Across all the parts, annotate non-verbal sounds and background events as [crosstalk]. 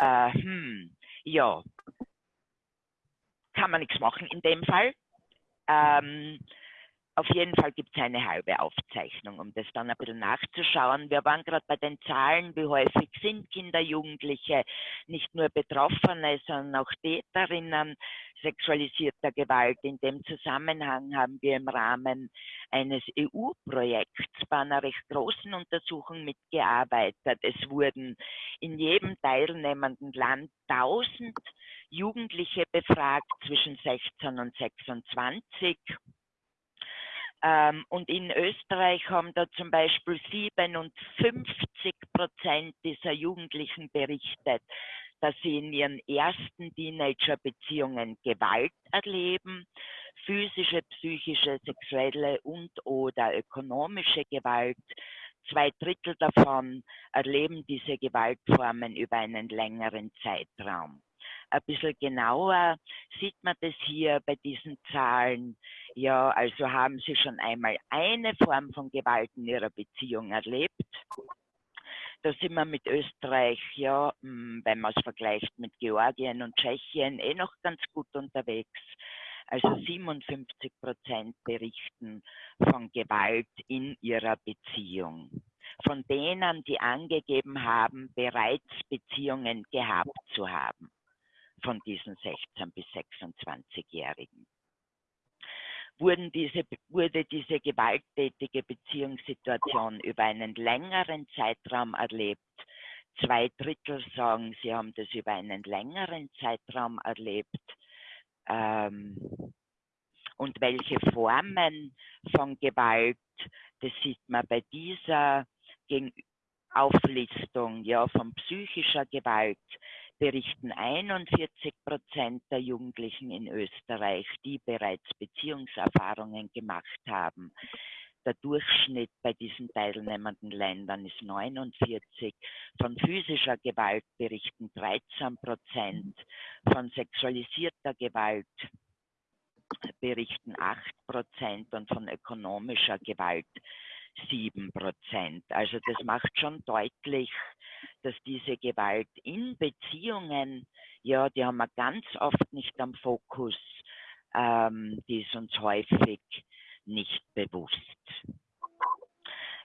äh, hm, ja, kann man nichts machen in dem Fall. Ähm, auf jeden Fall gibt es eine halbe Aufzeichnung, um das dann ein bisschen nachzuschauen. Wir waren gerade bei den Zahlen, wie häufig sind Kinder, Jugendliche nicht nur Betroffene, sondern auch Täterinnen sexualisierter Gewalt. In dem Zusammenhang haben wir im Rahmen eines EU-Projekts bei einer recht großen Untersuchung mitgearbeitet. Es wurden in jedem teilnehmenden Land 1000 Jugendliche befragt zwischen 16 und 26 ähm, und in Österreich haben da zum Beispiel 57 Prozent dieser Jugendlichen berichtet, dass sie in ihren ersten Teenager-Beziehungen Gewalt erleben, physische, psychische, sexuelle und oder ökonomische Gewalt. Zwei Drittel davon erleben diese Gewaltformen über einen längeren Zeitraum ein bisschen genauer sieht man das hier bei diesen Zahlen. Ja, also haben Sie schon einmal eine Form von Gewalt in Ihrer Beziehung erlebt. Da sind wir mit Österreich, ja, hm, wenn man es vergleicht mit Georgien und Tschechien, eh noch ganz gut unterwegs. Also 57 Prozent berichten von Gewalt in ihrer Beziehung. Von denen, die angegeben haben, bereits Beziehungen gehabt zu haben von diesen 16 bis 26-Jährigen. Wurden diese, wurde diese gewalttätige Beziehungssituation über einen längeren Zeitraum erlebt? Zwei Drittel sagen, sie haben das über einen längeren Zeitraum erlebt. Ähm, und welche Formen von Gewalt, das sieht man bei dieser Auflistung ja, von psychischer Gewalt, berichten 41 Prozent der Jugendlichen in Österreich, die bereits Beziehungserfahrungen gemacht haben. Der Durchschnitt bei diesen teilnehmenden Ländern ist 49. Von physischer Gewalt berichten 13 Prozent. Von sexualisierter Gewalt berichten 8 Prozent und von ökonomischer Gewalt 7 Prozent. Also das macht schon deutlich, dass diese Gewalt in Beziehungen, ja, die haben wir ganz oft nicht am Fokus, ähm, die ist uns häufig nicht bewusst.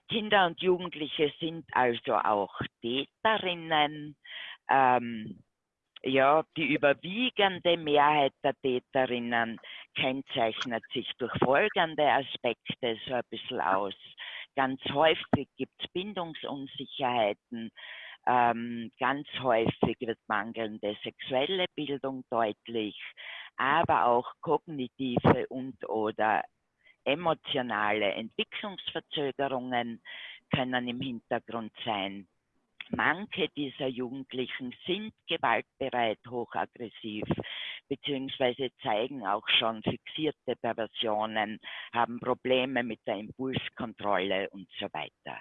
Kinder und Jugendliche sind also auch Täterinnen. Ähm, ja, die überwiegende Mehrheit der Täterinnen kennzeichnet sich durch folgende Aspekte so ein bisschen aus. Ganz häufig gibt es Bindungsunsicherheiten, ähm, ganz häufig wird mangelnde sexuelle Bildung deutlich, aber auch kognitive und oder emotionale Entwicklungsverzögerungen können im Hintergrund sein. Manche dieser Jugendlichen sind gewaltbereit, hochaggressiv, beziehungsweise zeigen auch schon fixierte Perversionen, haben Probleme mit der Impulskontrolle und so weiter.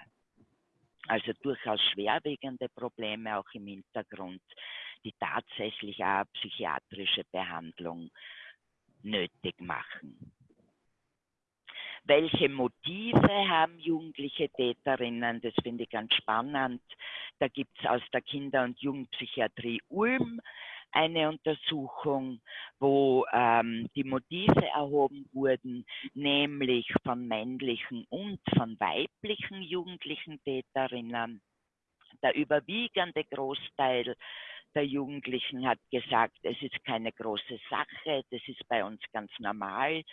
Also durchaus schwerwiegende Probleme auch im Hintergrund, die tatsächlich auch psychiatrische Behandlung nötig machen. Welche Motive haben jugendliche Täterinnen? Das finde ich ganz spannend. Da gibt es aus der Kinder- und Jugendpsychiatrie Ulm eine Untersuchung, wo ähm, die Motive erhoben wurden, nämlich von männlichen und von weiblichen jugendlichen Täterinnen. Der überwiegende Großteil der Jugendlichen hat gesagt, es ist keine große Sache, das ist bei uns ganz normal,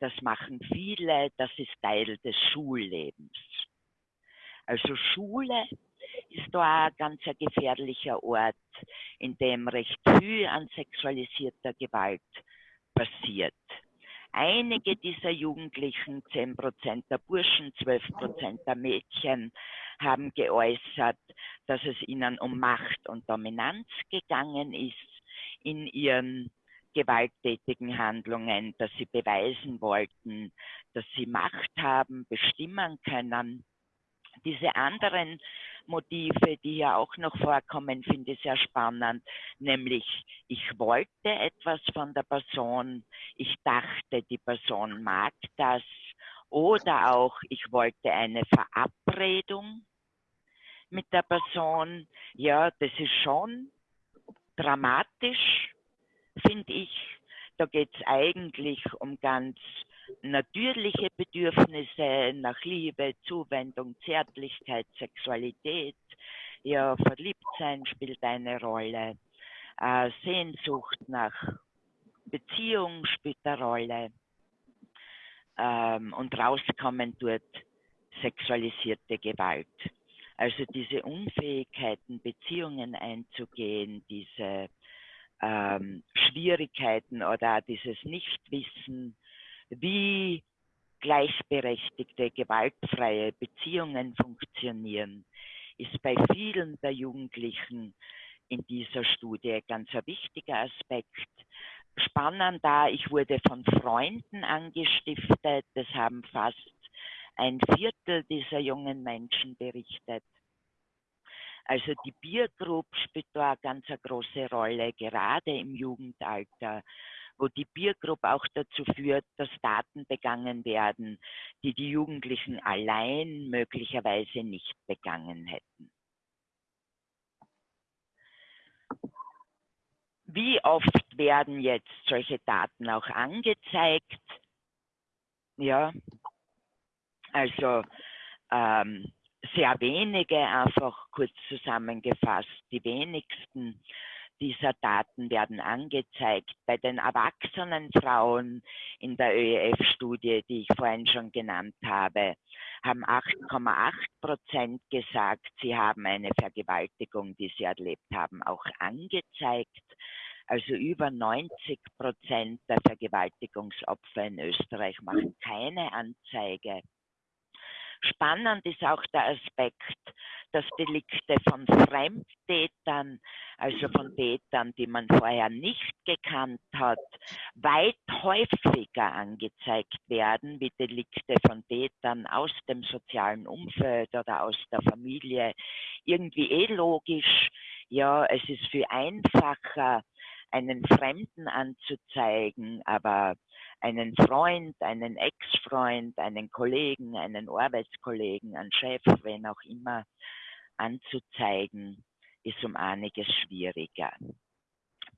das machen viele, das ist Teil des Schullebens. Also Schule ist da ein ganz gefährlicher Ort, in dem recht viel an sexualisierter Gewalt passiert. Einige dieser Jugendlichen, 10 Prozent der Burschen, 12 Prozent der Mädchen, haben geäußert, dass es ihnen um Macht und Dominanz gegangen ist in ihren gewalttätigen Handlungen, dass sie beweisen wollten, dass sie Macht haben, bestimmen können. Diese anderen Motive, die hier auch noch vorkommen, finde ich sehr spannend, nämlich ich wollte etwas von der Person, ich dachte, die Person mag das oder auch ich wollte eine Verabredung mit der Person. Ja, das ist schon dramatisch, finde ich. Da geht es eigentlich um ganz natürliche Bedürfnisse nach Liebe, Zuwendung, Zärtlichkeit, Sexualität. Ja, Verliebtsein spielt eine Rolle. Äh, Sehnsucht nach Beziehung spielt eine Rolle. Ähm, und rauskommen dort sexualisierte Gewalt. Also diese Unfähigkeiten, Beziehungen einzugehen, diese ähm, Schwierigkeiten oder dieses Nichtwissen, wie gleichberechtigte, gewaltfreie Beziehungen funktionieren, ist bei vielen der Jugendlichen in dieser Studie ganz ein wichtiger Aspekt. Spannend da, ich wurde von Freunden angestiftet, das haben fast ein Viertel dieser jungen Menschen berichtet. Also die Peer Group spielt da eine ganz große Rolle, gerade im Jugendalter, wo die Peer Group auch dazu führt, dass Daten begangen werden, die die Jugendlichen allein möglicherweise nicht begangen hätten. Wie oft werden jetzt solche Daten auch angezeigt? Ja, also ähm, sehr wenige, einfach kurz zusammengefasst, die wenigsten dieser Daten werden angezeigt. Bei den erwachsenen Frauen in der ÖEF-Studie, die ich vorhin schon genannt habe, haben 8,8 Prozent gesagt, sie haben eine Vergewaltigung, die sie erlebt haben, auch angezeigt. Also über 90 Prozent der Vergewaltigungsopfer in Österreich machen keine Anzeige. Spannend ist auch der Aspekt, dass Delikte von Fremdtätern, also von Tätern, die man vorher nicht gekannt hat, weit häufiger angezeigt werden, wie Delikte von Tätern aus dem sozialen Umfeld oder aus der Familie. Irgendwie eh logisch. Ja, es ist viel einfacher, einen Fremden anzuzeigen, aber einen Freund, einen Ex-Freund, einen Kollegen, einen Arbeitskollegen, einen Chef, wen auch immer, anzuzeigen, ist um einiges schwieriger.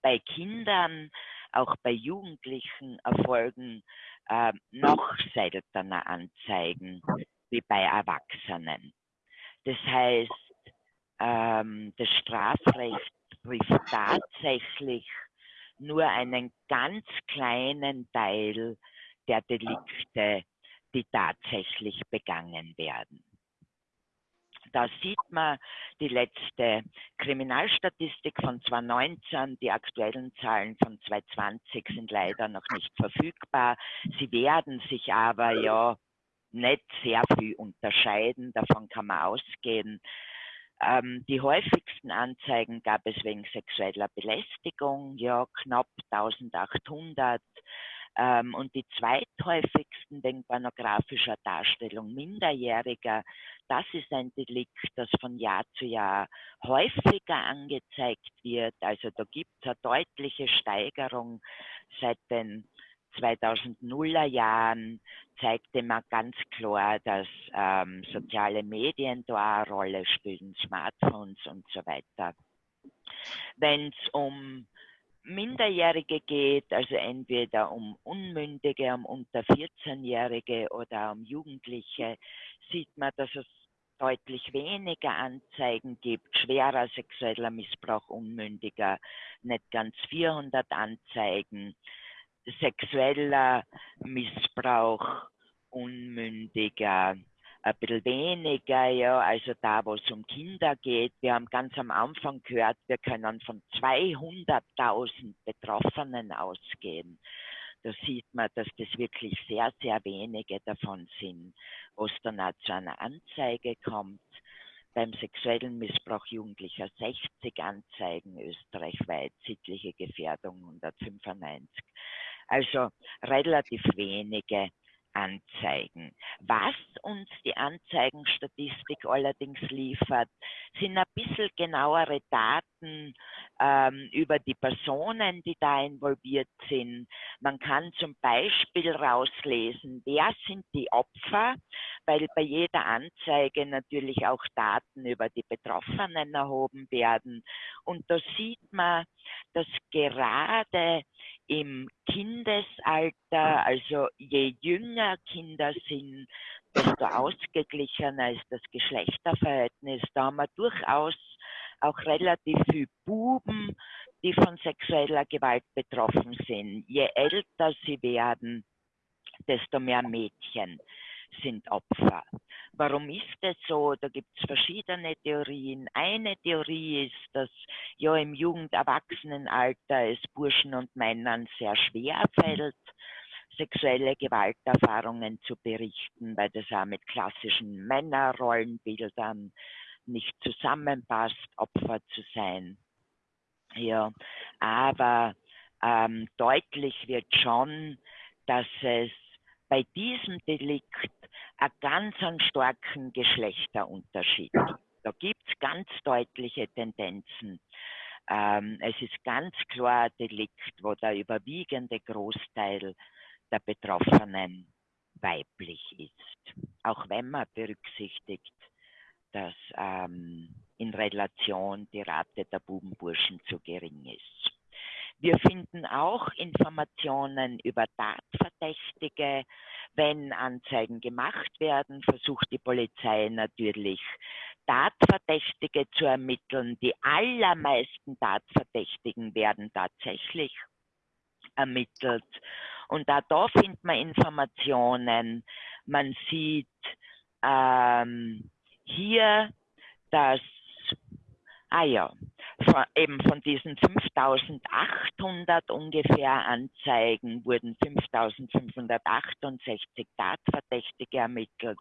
Bei Kindern, auch bei Jugendlichen erfolgen äh, noch seltener Anzeigen wie bei Erwachsenen. Das heißt, ähm, das Strafrecht trifft tatsächlich nur einen ganz kleinen Teil der Delikte, die tatsächlich begangen werden. Da sieht man die letzte Kriminalstatistik von 2019. Die aktuellen Zahlen von 2020 sind leider noch nicht verfügbar. Sie werden sich aber ja nicht sehr viel unterscheiden. Davon kann man ausgehen. Ähm, die häufigsten Anzeigen gab es wegen sexueller Belästigung, ja, knapp 1800. Ähm, und die zweithäufigsten wegen pornografischer Darstellung Minderjähriger. Das ist ein Delikt, das von Jahr zu Jahr häufiger angezeigt wird. Also da gibt es eine deutliche Steigerung seit den 2000er Jahren zeigte man ganz klar, dass ähm, soziale Medien da eine Rolle spielen, Smartphones und so weiter. Wenn es um Minderjährige geht, also entweder um Unmündige, um unter 14-Jährige oder um Jugendliche, sieht man, dass es deutlich weniger Anzeigen gibt. Schwerer sexueller Missbrauch Unmündiger, nicht ganz 400 Anzeigen sexueller Missbrauch Unmündiger ein bisschen weniger, ja, also da, wo es um Kinder geht. Wir haben ganz am Anfang gehört, wir können von 200.000 Betroffenen ausgehen. Da sieht man, dass das wirklich sehr, sehr wenige davon sind, wo es dann auch zu einer Anzeige kommt. Beim sexuellen Missbrauch Jugendlicher 60 Anzeigen österreichweit, sittliche Gefährdung 195. Also relativ wenige Anzeigen. Was uns die Anzeigenstatistik allerdings liefert, sind ein bisschen genauere Daten ähm, über die Personen, die da involviert sind. Man kann zum Beispiel rauslesen, wer sind die Opfer, weil bei jeder Anzeige natürlich auch Daten über die Betroffenen erhoben werden. Und da sieht man, dass gerade im Kindesalter, also je jünger Kinder sind, desto ausgeglichener ist das Geschlechterverhältnis. Da haben wir durchaus auch relativ viele Buben, die von sexueller Gewalt betroffen sind. Je älter sie werden, desto mehr Mädchen sind Opfer. Warum ist das so? Da gibt es verschiedene Theorien. Eine Theorie ist, dass ja im Jugend-Erwachsenenalter es Burschen und Männern sehr schwer fällt, sexuelle Gewalterfahrungen zu berichten, weil das auch mit klassischen Männerrollenbildern nicht zusammenpasst, Opfer zu sein. Ja, aber ähm, deutlich wird schon, dass es bei diesem Delikt einen ganz einen starken Geschlechterunterschied. Da gibt es ganz deutliche Tendenzen. Ähm, es ist ganz klar ein Delikt, wo der überwiegende Großteil der Betroffenen weiblich ist. Auch wenn man berücksichtigt, dass ähm, in Relation die Rate der Bubenburschen zu gering ist. Wir finden auch Informationen über Tatverdächtige. Wenn Anzeigen gemacht werden, versucht die Polizei natürlich Tatverdächtige zu ermitteln. Die allermeisten Tatverdächtigen werden tatsächlich ermittelt. Und da, da findet man Informationen. Man sieht ähm, hier, dass, ah ja, von, eben von diesen 5800 ungefähr Anzeigen wurden 5568 Tatverdächtige ermittelt.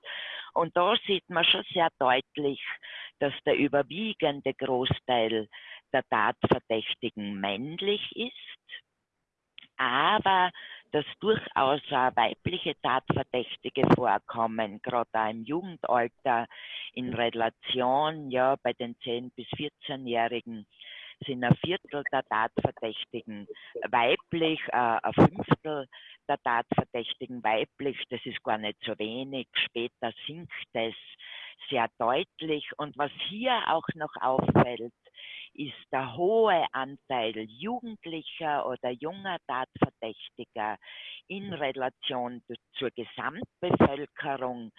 Und da sieht man schon sehr deutlich, dass der überwiegende Großteil der Tatverdächtigen männlich ist, aber dass durchaus weibliche Tatverdächtige vorkommen, gerade auch im Jugendalter in Relation, ja, bei den 10- bis 14-Jährigen sind ein Viertel der Tatverdächtigen weiblich, äh, ein Fünftel der Tatverdächtigen weiblich, das ist gar nicht so wenig. Später sinkt es sehr deutlich. Und was hier auch noch auffällt, ist der hohe Anteil jugendlicher oder junger Tatverdächtiger in Relation zur Gesamtbevölkerung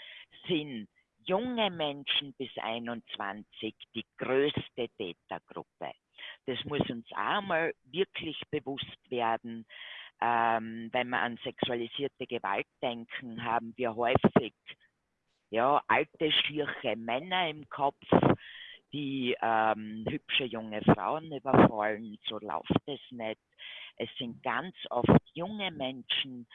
sind junge Menschen bis 21 die größte Tätergruppe. Das muss uns einmal wirklich bewusst werden. Ähm, wenn wir an sexualisierte Gewalt denken, haben wir häufig ja, alte, schiere Männer im Kopf, die ähm, hübsche junge Frauen überfallen. So läuft es nicht. Es sind ganz oft junge Menschen,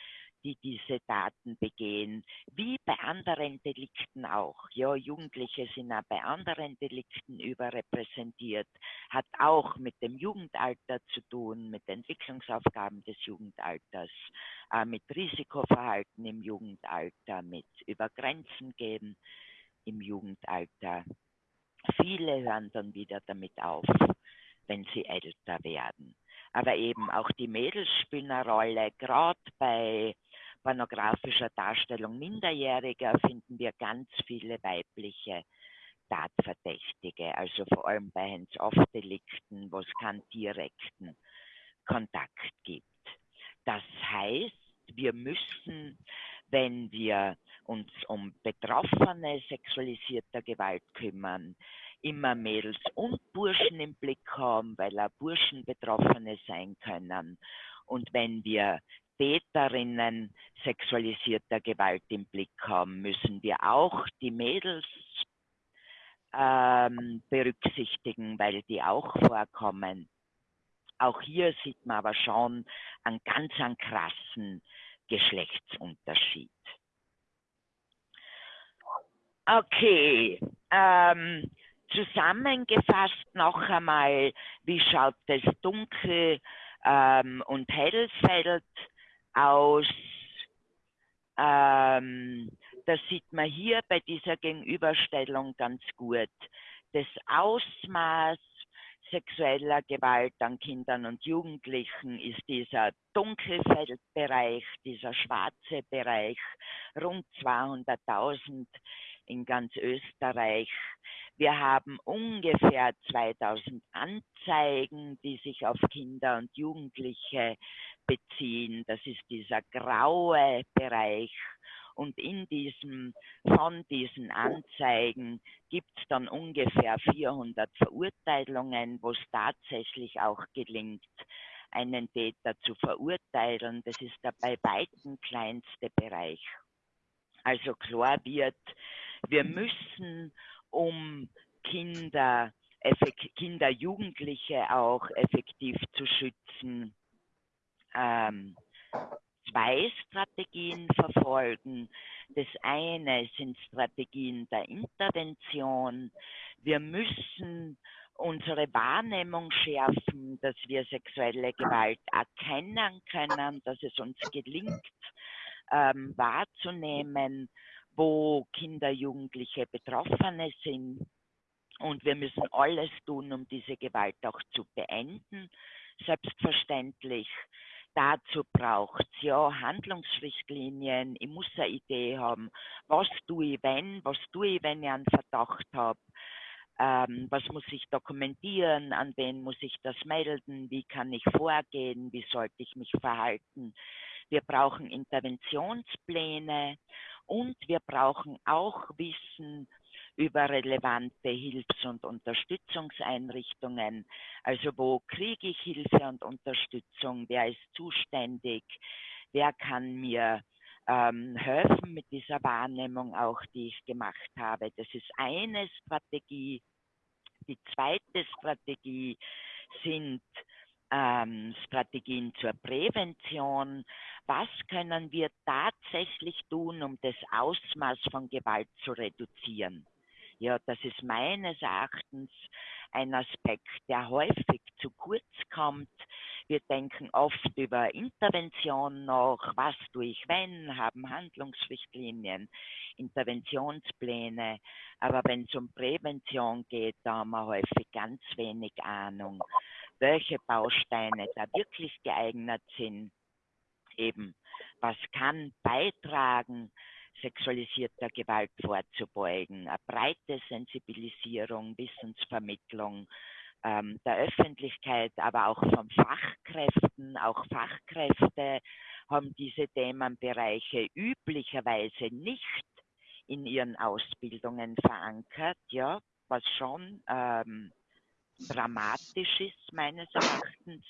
die diese Taten begehen, wie bei anderen Delikten auch. Ja, Jugendliche sind auch bei anderen Delikten überrepräsentiert, hat auch mit dem Jugendalter zu tun, mit Entwicklungsaufgaben des Jugendalters, äh, mit Risikoverhalten im Jugendalter, mit Übergrenzen gehen im Jugendalter. Viele hören dann wieder damit auf, wenn sie älter werden. Aber eben auch die Mädels spielen eine Rolle. Gerade bei pornografischer Darstellung Minderjähriger finden wir ganz viele weibliche Tatverdächtige, also vor allem bei Hands-off-Delikten, wo es keinen direkten Kontakt gibt. Das heißt, wir müssen, wenn wir uns um Betroffene sexualisierter Gewalt kümmern, immer Mädels und Burschen im Blick haben, weil auch Burschen Betroffene sein können. Und wenn wir Täterinnen sexualisierter Gewalt im Blick haben, müssen wir auch die Mädels ähm, berücksichtigen, weil die auch vorkommen. Auch hier sieht man aber schon einen ganz einen krassen Geschlechtsunterschied. Okay, ähm, zusammengefasst noch einmal, wie schaut das Dunkel- ähm, und Hellfeld aus? Ähm, das sieht man hier bei dieser Gegenüberstellung ganz gut. Das Ausmaß sexueller Gewalt an Kindern und Jugendlichen ist dieser Dunkelfeldbereich, dieser schwarze Bereich, rund 200.000 in ganz Österreich. Wir haben ungefähr 2000 Anzeigen, die sich auf Kinder und Jugendliche beziehen. Das ist dieser graue Bereich. Und in diesem, von diesen Anzeigen gibt es dann ungefähr 400 Verurteilungen, wo es tatsächlich auch gelingt, einen Täter zu verurteilen. Das ist der bei weitem kleinste Bereich. Also klar wird, wir müssen, um Kinder, Kinder, Jugendliche auch effektiv zu schützen, ähm, zwei Strategien verfolgen. Das eine sind Strategien der Intervention. Wir müssen unsere Wahrnehmung schärfen, dass wir sexuelle Gewalt erkennen können, dass es uns gelingt, ähm, wahrzunehmen, wo Kinder, Jugendliche Betroffene sind. Und wir müssen alles tun, um diese Gewalt auch zu beenden. Selbstverständlich. Dazu braucht es ja Handlungsrichtlinien. Ich muss eine Idee haben. Was tue ich, wenn? Was tue ich, wenn ich einen Verdacht habe? Ähm, was muss ich dokumentieren? An wen muss ich das melden? Wie kann ich vorgehen? Wie sollte ich mich verhalten? Wir brauchen Interventionspläne und wir brauchen auch Wissen über relevante Hilfs- und Unterstützungseinrichtungen. Also wo kriege ich Hilfe und Unterstützung? Wer ist zuständig? Wer kann mir ähm, helfen mit dieser Wahrnehmung auch, die ich gemacht habe? Das ist eine Strategie. Die zweite Strategie sind ähm, Strategien zur Prävention. Was können wir tatsächlich tun, um das Ausmaß von Gewalt zu reduzieren? Ja, das ist meines Erachtens ein Aspekt, der häufig zu kurz kommt. Wir denken oft über Intervention noch, was tue ich wenn, haben Handlungsrichtlinien, Interventionspläne, aber wenn es um Prävention geht, da haben wir häufig ganz wenig Ahnung, welche Bausteine da wirklich geeignet sind, eben was kann beitragen, sexualisierter Gewalt vorzubeugen, eine breite Sensibilisierung, Wissensvermittlung ähm, der Öffentlichkeit, aber auch von Fachkräften. Auch Fachkräfte haben diese Themenbereiche üblicherweise nicht in ihren Ausbildungen verankert, ja, was schon ähm, dramatisch ist meines Erachtens,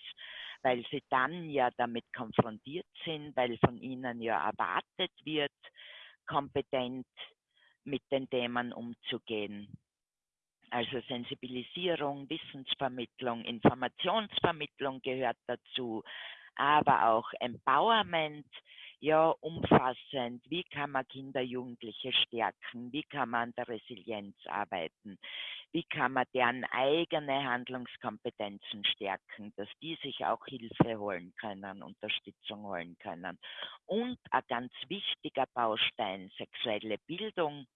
weil sie dann ja damit konfrontiert sind, weil von ihnen ja erwartet wird, kompetent mit den Themen umzugehen. Also Sensibilisierung, Wissensvermittlung, Informationsvermittlung gehört dazu, aber auch Empowerment, ja umfassend, wie kann man Kinder, Jugendliche stärken, wie kann man an der Resilienz arbeiten, wie kann man deren eigene Handlungskompetenzen stärken, dass die sich auch Hilfe holen können, Unterstützung holen können. Und ein ganz wichtiger Baustein, sexuelle Bildung.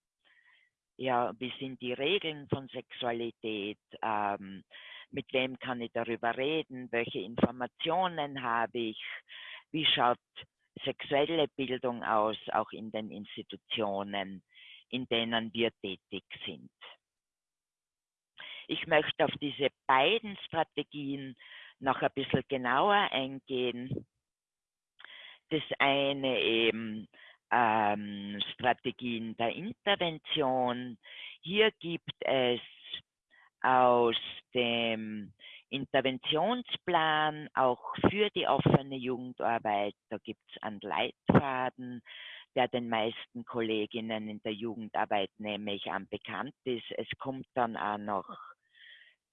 Ja, wie sind die Regeln von Sexualität? Ähm, mit wem kann ich darüber reden? Welche Informationen habe ich? Wie schaut sexuelle Bildung aus, auch in den Institutionen, in denen wir tätig sind? Ich möchte auf diese beiden Strategien noch ein bisschen genauer eingehen. Das eine eben ähm, Strategien der Intervention. Hier gibt es aus dem Interventionsplan auch für die offene Jugendarbeit, da gibt es einen Leitfaden, der den meisten Kolleginnen in der Jugendarbeit nämlich an bekannt ist. Es kommt dann auch noch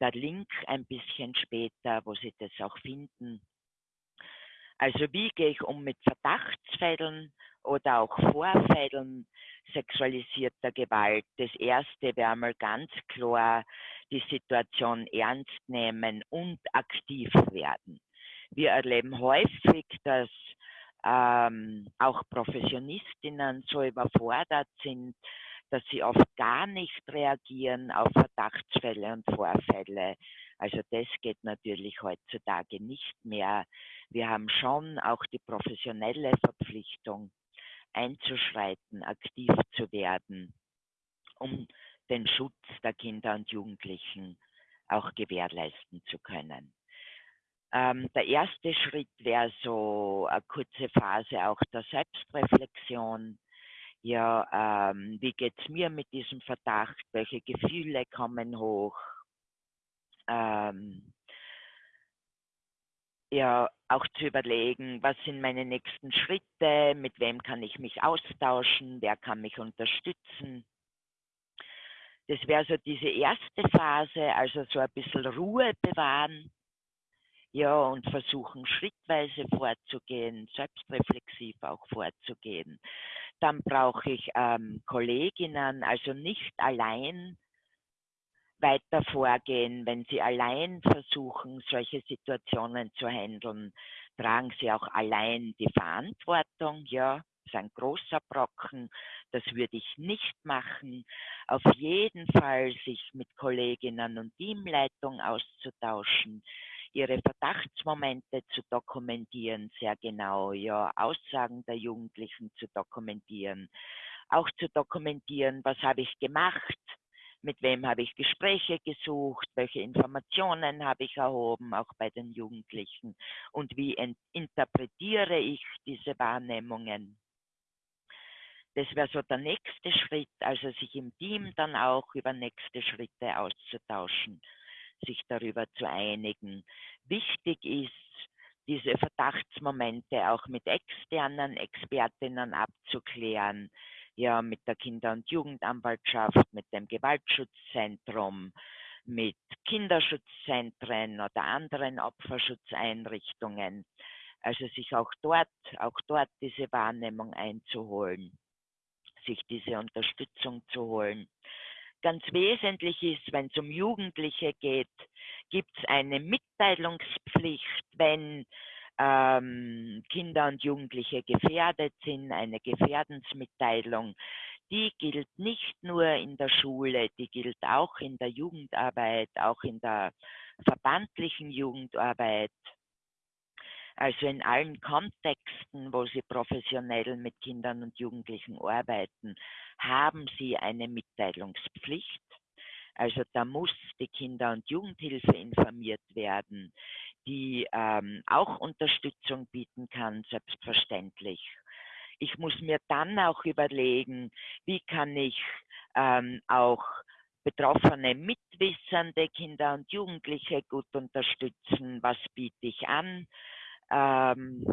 der Link ein bisschen später, wo Sie das auch finden. Also wie gehe ich um mit Verdachtsfällen oder auch Vorfällen sexualisierter Gewalt? Das erste wäre mal ganz klar die Situation ernst nehmen und aktiv werden. Wir erleben häufig, dass ähm, auch Professionistinnen so überfordert sind, dass sie oft gar nicht reagieren auf Verdachtsfälle und Vorfälle. Also das geht natürlich heutzutage nicht mehr. Wir haben schon auch die professionelle Verpflichtung, einzuschreiten, aktiv zu werden, um den Schutz der Kinder und Jugendlichen auch gewährleisten zu können. Ähm, der erste Schritt wäre so eine kurze Phase auch der Selbstreflexion. Ja, ähm, wie geht's mir mit diesem Verdacht? Welche Gefühle kommen hoch? Ähm, ja, auch zu überlegen, was sind meine nächsten Schritte, mit wem kann ich mich austauschen, wer kann mich unterstützen. Das wäre so diese erste Phase, also so ein bisschen Ruhe bewahren, ja, und versuchen schrittweise vorzugehen, selbstreflexiv auch vorzugehen. Dann brauche ich ähm, Kolleginnen, also nicht allein weiter vorgehen. Wenn Sie allein versuchen, solche Situationen zu handeln, tragen Sie auch allein die Verantwortung, ja, ist ein großer Brocken. Das würde ich nicht machen. Auf jeden Fall sich mit Kolleginnen und Teamleitung auszutauschen, ihre Verdachtsmomente zu dokumentieren, sehr genau, ja, Aussagen der Jugendlichen zu dokumentieren, auch zu dokumentieren, was habe ich gemacht, mit wem habe ich Gespräche gesucht, welche Informationen habe ich erhoben, auch bei den Jugendlichen und wie interpretiere ich diese Wahrnehmungen. Das wäre so der nächste Schritt, also sich im Team dann auch über nächste Schritte auszutauschen, sich darüber zu einigen. Wichtig ist, diese Verdachtsmomente auch mit externen Expertinnen abzuklären, ja mit der Kinder- und Jugendanwaltschaft, mit dem Gewaltschutzzentrum, mit Kinderschutzzentren oder anderen Opferschutzeinrichtungen. Also sich auch dort, auch dort diese Wahrnehmung einzuholen, sich diese Unterstützung zu holen. Ganz wesentlich ist, wenn es um Jugendliche geht, gibt es eine Mitteilungspflicht, wenn ähm, Kinder und Jugendliche gefährdet sind, eine Gefährdensmitteilung, die gilt nicht nur in der Schule, die gilt auch in der Jugendarbeit, auch in der verbandlichen Jugendarbeit. Also in allen Kontexten, wo Sie professionell mit Kindern und Jugendlichen arbeiten, haben Sie eine Mitteilungspflicht. Also da muss die Kinder- und Jugendhilfe informiert werden die ähm, auch Unterstützung bieten kann, selbstverständlich. Ich muss mir dann auch überlegen, wie kann ich ähm, auch betroffene, mitwissende Kinder und Jugendliche gut unterstützen, was biete ich an. Ähm,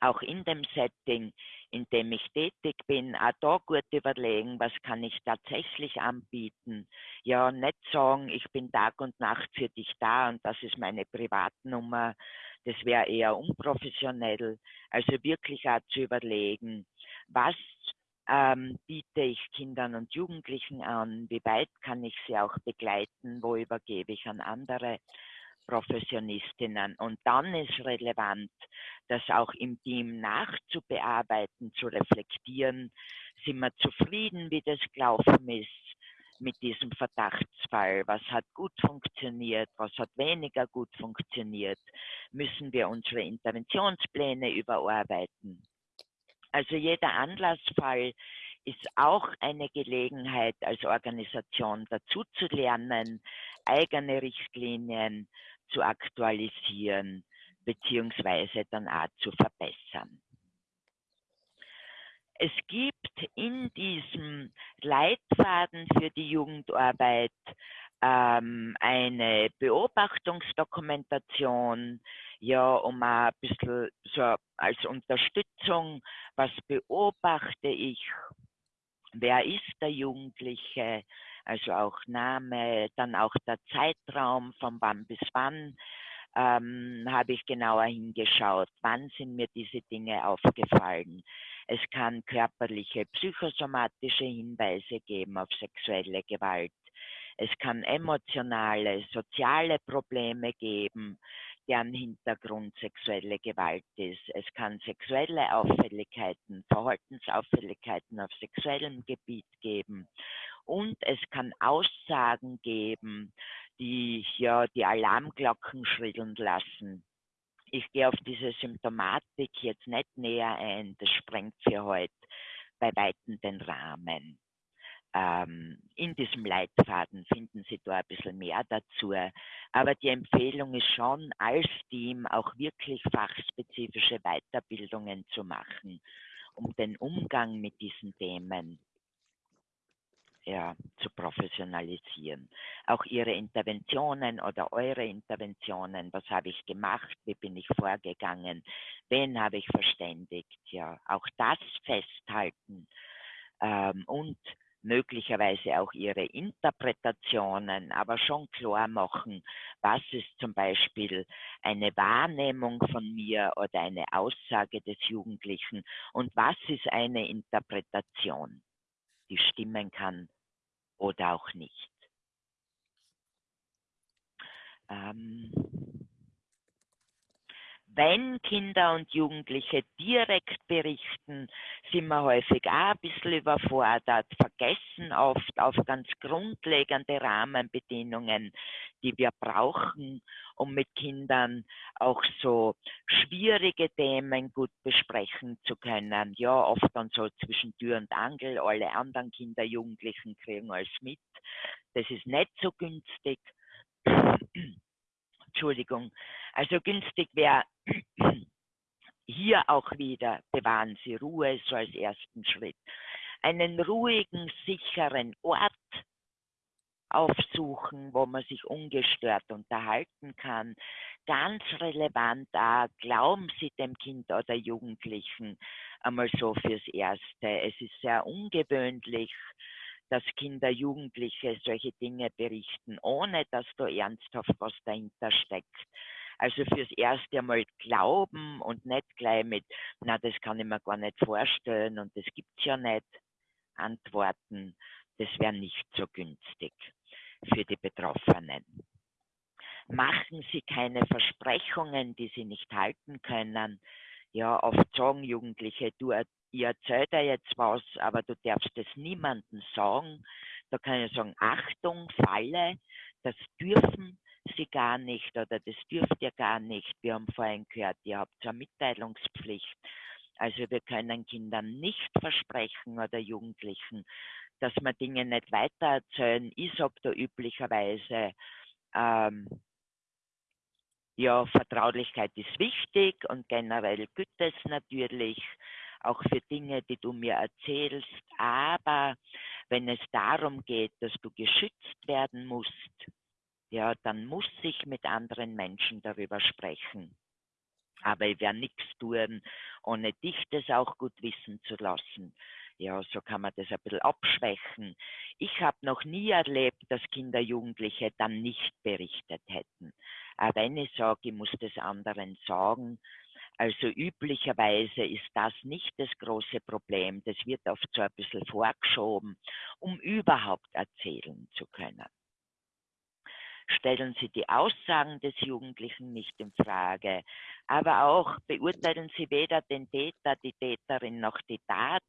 auch in dem Setting, in dem ich tätig bin, auch da gut überlegen, was kann ich tatsächlich anbieten. Ja, nicht sagen, ich bin Tag und Nacht für dich da und das ist meine Privatnummer. Das wäre eher unprofessionell. Also wirklich auch zu überlegen, was ähm, biete ich Kindern und Jugendlichen an, wie weit kann ich sie auch begleiten, wo übergebe ich an andere. Professionistinnen. Und dann ist relevant, das auch im Team nachzubearbeiten, zu reflektieren. Sind wir zufrieden, wie das gelaufen ist mit diesem Verdachtsfall? Was hat gut funktioniert? Was hat weniger gut funktioniert? Müssen wir unsere Interventionspläne überarbeiten? Also jeder Anlassfall ist auch eine Gelegenheit als Organisation dazu zu lernen, eigene Richtlinien zu aktualisieren beziehungsweise dann auch zu verbessern. Es gibt in diesem Leitfaden für die Jugendarbeit ähm, eine Beobachtungsdokumentation, ja, um ein bisschen so als Unterstützung, was beobachte ich, wer ist der Jugendliche, also auch Name, dann auch der Zeitraum von wann bis wann ähm, habe ich genauer hingeschaut, wann sind mir diese Dinge aufgefallen. Es kann körperliche, psychosomatische Hinweise geben auf sexuelle Gewalt. Es kann emotionale, soziale Probleme geben, deren Hintergrund sexuelle Gewalt ist. Es kann sexuelle Auffälligkeiten, Verhaltensauffälligkeiten auf sexuellem Gebiet geben. Und es kann Aussagen geben, die ja die Alarmglocken schrillen lassen. Ich gehe auf diese Symptomatik jetzt nicht näher ein, das sprengt für heute bei Weitem den Rahmen. Ähm, in diesem Leitfaden finden Sie da ein bisschen mehr dazu. Aber die Empfehlung ist schon, als Team auch wirklich fachspezifische Weiterbildungen zu machen, um den Umgang mit diesen Themen ja, zu professionalisieren. Auch Ihre Interventionen oder eure Interventionen, was habe ich gemacht, wie bin ich vorgegangen, wen habe ich verständigt, ja, auch das festhalten ähm, und möglicherweise auch ihre Interpretationen, aber schon klar machen, was ist zum Beispiel eine Wahrnehmung von mir oder eine Aussage des Jugendlichen und was ist eine Interpretation, die stimmen kann oder auch nicht. Ähm, wenn Kinder und Jugendliche direkt berichten, sind wir häufig auch ein bisschen überfordert, vergessen oft auf ganz grundlegende Rahmenbedingungen, die wir brauchen, um mit Kindern auch so schwierige Themen gut besprechen zu können. Ja, oft dann so zwischen Tür und Angel, alle anderen Kinder, Jugendlichen kriegen alles mit. Das ist nicht so günstig. Entschuldigung. Also günstig wäre [clears throat] hier auch wieder, bewahren Sie Ruhe so als ersten Schritt. Einen ruhigen, sicheren Ort aufsuchen, wo man sich ungestört unterhalten kann. Ganz relevant auch, glauben Sie dem Kind oder Jugendlichen einmal so fürs Erste. Es ist sehr ungewöhnlich, dass Kinder, Jugendliche solche Dinge berichten, ohne dass da ernsthaft was dahinter steckt. Also fürs erste einmal glauben und nicht gleich mit, na, das kann ich mir gar nicht vorstellen und das gibt's ja nicht, antworten, das wäre nicht so günstig für die Betroffenen. Machen Sie keine Versprechungen, die Sie nicht halten können. Ja, oft sagen Jugendliche, du ich erzähle dir jetzt was, aber du darfst es niemandem sagen. Da kann ich sagen, Achtung, Falle, das dürfen sie gar nicht oder das dürft ihr gar nicht. Wir haben vorhin gehört, ihr habt eine Mitteilungspflicht. Also wir können Kindern nicht versprechen oder Jugendlichen, dass man Dinge nicht weitererzählen. Ich sage da üblicherweise, ähm, ja, Vertraulichkeit ist wichtig und generell gilt es natürlich auch für Dinge, die du mir erzählst. Aber wenn es darum geht, dass du geschützt werden musst, ja, dann muss ich mit anderen Menschen darüber sprechen. Aber ich werde nichts tun, ohne dich das auch gut wissen zu lassen. Ja, so kann man das ein bisschen abschwächen. Ich habe noch nie erlebt, dass Kinder, Jugendliche dann nicht berichtet hätten. Aber wenn ich sage, ich muss das anderen sagen, also üblicherweise ist das nicht das große Problem. Das wird oft so ein bisschen vorgeschoben, um überhaupt erzählen zu können. Stellen Sie die Aussagen des Jugendlichen nicht in Frage, aber auch beurteilen Sie weder den Täter, die Täterin noch die Tat.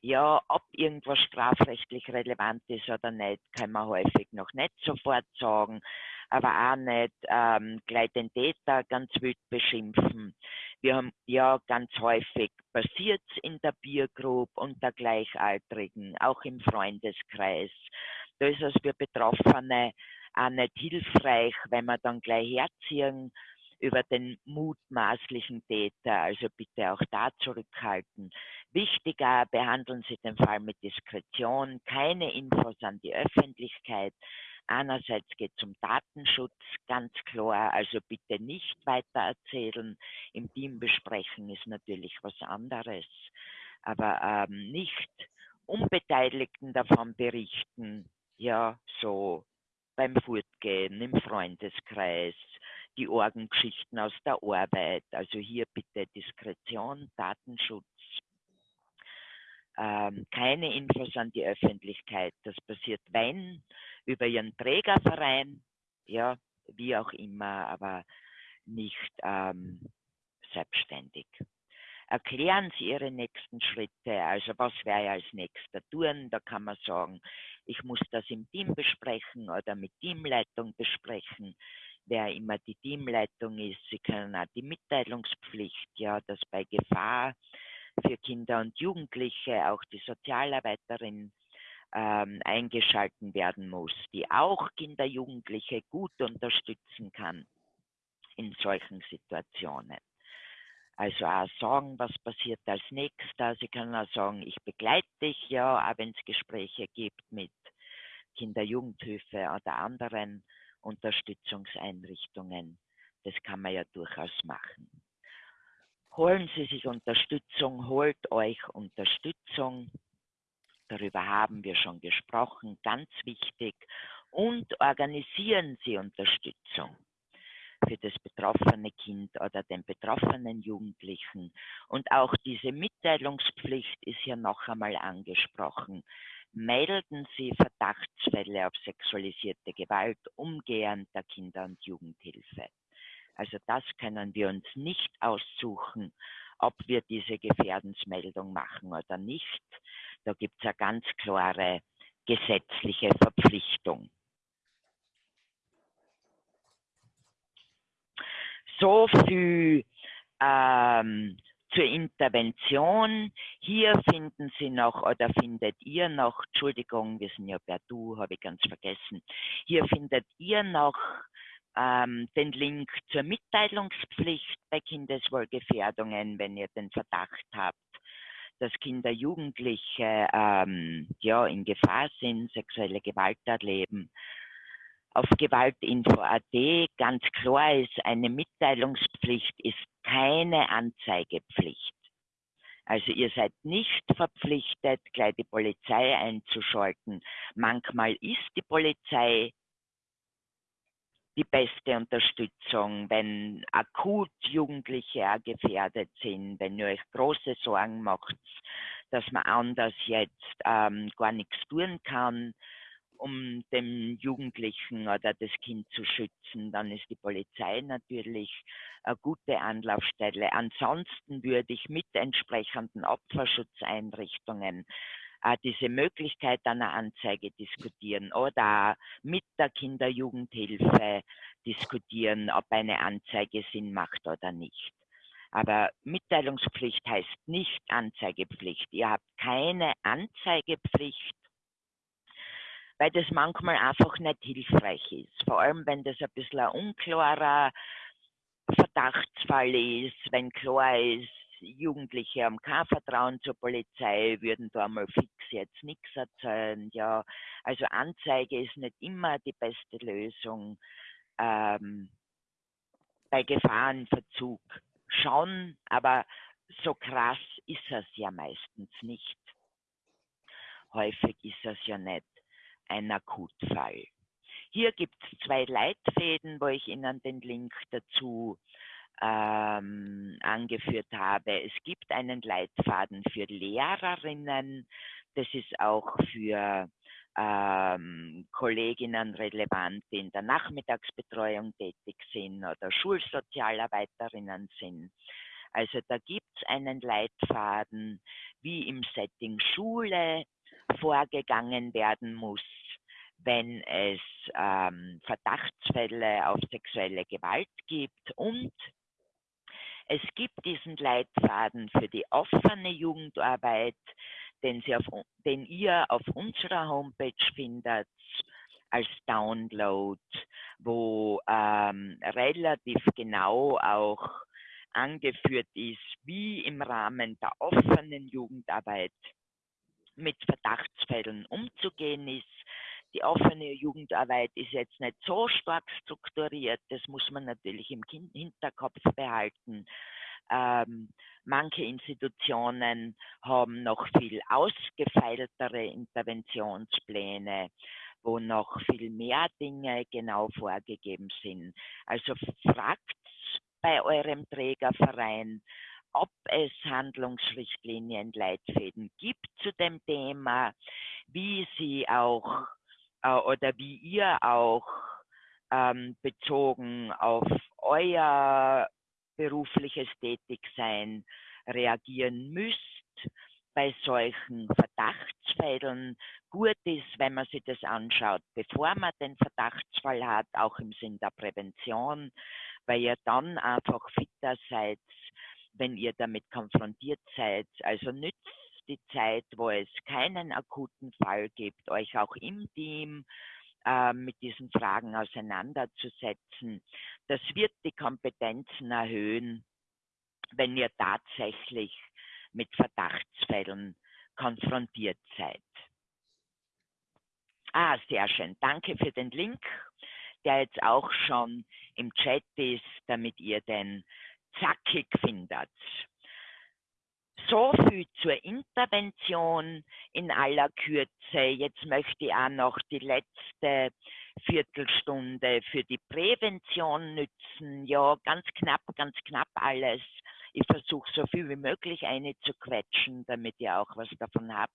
Ja, ob irgendwas strafrechtlich relevant ist oder nicht, kann man häufig noch nicht sofort sagen, aber auch nicht ähm, gleich den Täter ganz wild beschimpfen. Wir haben ja ganz häufig passiert in der Biergruppe unter Gleichaltrigen, auch im Freundeskreis. Da ist es für Betroffene auch nicht hilfreich, wenn wir dann gleich herziehen über den mutmaßlichen Täter. Also bitte auch da zurückhalten. Wichtiger, behandeln Sie den Fall mit Diskretion, keine Infos an die Öffentlichkeit. Einerseits geht es um Datenschutz, ganz klar, also bitte nicht weiter erzählen. Im Team besprechen ist natürlich was anderes, aber ähm, nicht Unbeteiligten davon berichten, ja, so beim Fortgehen, im Freundeskreis, die Orgengeschichten aus der Arbeit, also hier bitte Diskretion, Datenschutz. Ähm, keine Infos an die Öffentlichkeit. Das passiert, wenn, über ihren Trägerverein, ja, wie auch immer, aber nicht ähm, selbstständig. Erklären Sie Ihre nächsten Schritte, also was ich als nächster tun? Da kann man sagen, ich muss das im Team besprechen oder mit Teamleitung besprechen, wer immer die Teamleitung ist. Sie können auch die Mitteilungspflicht, ja, dass bei Gefahr für Kinder und Jugendliche auch die Sozialarbeiterin ähm, eingeschalten werden muss, die auch Kinder, Jugendliche gut unterstützen kann in solchen Situationen. Also auch sagen, was passiert als nächster. Sie können auch sagen, ich begleite dich ja, auch wenn es Gespräche gibt mit Kinder-Jugendhilfe oder anderen Unterstützungseinrichtungen. Das kann man ja durchaus machen. Holen Sie sich Unterstützung, holt euch Unterstützung. Darüber haben wir schon gesprochen, ganz wichtig. Und organisieren Sie Unterstützung für das betroffene Kind oder den betroffenen Jugendlichen. Und auch diese Mitteilungspflicht ist hier noch einmal angesprochen. Melden Sie Verdachtsfälle auf sexualisierte Gewalt umgehend der Kinder- und Jugendhilfe. Also das können wir uns nicht aussuchen, ob wir diese Gefährdensmeldung machen oder nicht. Da gibt es eine ganz klare gesetzliche Verpflichtung. So viel ähm, zur Intervention. Hier finden Sie noch oder findet ihr noch, Entschuldigung, wir sind ja per Du, habe ich ganz vergessen. Hier findet ihr noch ähm, den Link zur Mitteilungspflicht bei Kindeswohlgefährdungen, wenn ihr den Verdacht habt, dass Kinder, Jugendliche ähm, ja, in Gefahr sind, sexuelle Gewalt erleben. Auf Gewaltinfo.at ganz klar ist, eine Mitteilungspflicht ist keine Anzeigepflicht. Also ihr seid nicht verpflichtet, gleich die Polizei einzuschalten. Manchmal ist die Polizei die beste Unterstützung, wenn akut Jugendliche auch gefährdet sind, wenn ihr euch große Sorgen macht, dass man anders jetzt ähm, gar nichts tun kann, um den Jugendlichen oder das Kind zu schützen, dann ist die Polizei natürlich eine gute Anlaufstelle. Ansonsten würde ich mit entsprechenden Opferschutzeinrichtungen diese Möglichkeit einer Anzeige diskutieren oder mit der Kinder-Jugendhilfe diskutieren, ob eine Anzeige Sinn macht oder nicht. Aber Mitteilungspflicht heißt nicht Anzeigepflicht. Ihr habt keine Anzeigepflicht, weil das manchmal einfach nicht hilfreich ist. Vor allem, wenn das ein bisschen ein unklarer Verdachtsfall ist, wenn klar ist, Jugendliche haben kein Vertrauen zur Polizei, würden da mal fix jetzt nichts erzählen. Ja, also Anzeige ist nicht immer die beste Lösung. Ähm, bei Gefahrenverzug schon, aber so krass ist es ja meistens nicht. Häufig ist es ja nicht ein Akutfall. Hier gibt es zwei Leitfäden, wo ich Ihnen den Link dazu ähm, angeführt habe. Es gibt einen Leitfaden für Lehrerinnen. Das ist auch für ähm, Kolleginnen relevant, die in der Nachmittagsbetreuung tätig sind oder Schulsozialarbeiterinnen sind. Also da gibt es einen Leitfaden, wie im Setting Schule vorgegangen werden muss, wenn es ähm, Verdachtsfälle auf sexuelle Gewalt gibt und es gibt diesen Leitfaden für die offene Jugendarbeit, den, auf, den ihr auf unserer Homepage findet als Download, wo ähm, relativ genau auch angeführt ist, wie im Rahmen der offenen Jugendarbeit mit Verdachtsfällen umzugehen ist, die offene Jugendarbeit ist jetzt nicht so stark strukturiert, das muss man natürlich im Hinterkopf behalten. Ähm, manche Institutionen haben noch viel ausgefeiltere Interventionspläne, wo noch viel mehr Dinge genau vorgegeben sind. Also fragt bei eurem Trägerverein, ob es Handlungsrichtlinien, Leitfäden gibt zu dem Thema, wie sie auch äh, oder wie ihr auch ähm, bezogen auf euer berufliches Tätigsein reagieren müsst bei solchen Verdachtsfällen. Gut ist, wenn man sich das anschaut, bevor man den Verdachtsfall hat, auch im Sinn der Prävention, weil ihr dann einfach fitter seid, wenn ihr damit konfrontiert seid. Also nützt die Zeit, wo es keinen akuten Fall gibt, euch auch im Team äh, mit diesen Fragen auseinanderzusetzen. Das wird die Kompetenzen erhöhen, wenn ihr tatsächlich mit Verdachtsfällen konfrontiert seid. Ah, sehr schön. Danke für den Link, der jetzt auch schon im Chat ist, damit ihr den zackig findet. So viel zur Intervention in aller Kürze. Jetzt möchte ich auch noch die letzte Viertelstunde für die Prävention nützen. Ja, ganz knapp, ganz knapp alles. Ich versuche so viel wie möglich eine zu quetschen, damit ihr auch was davon habt.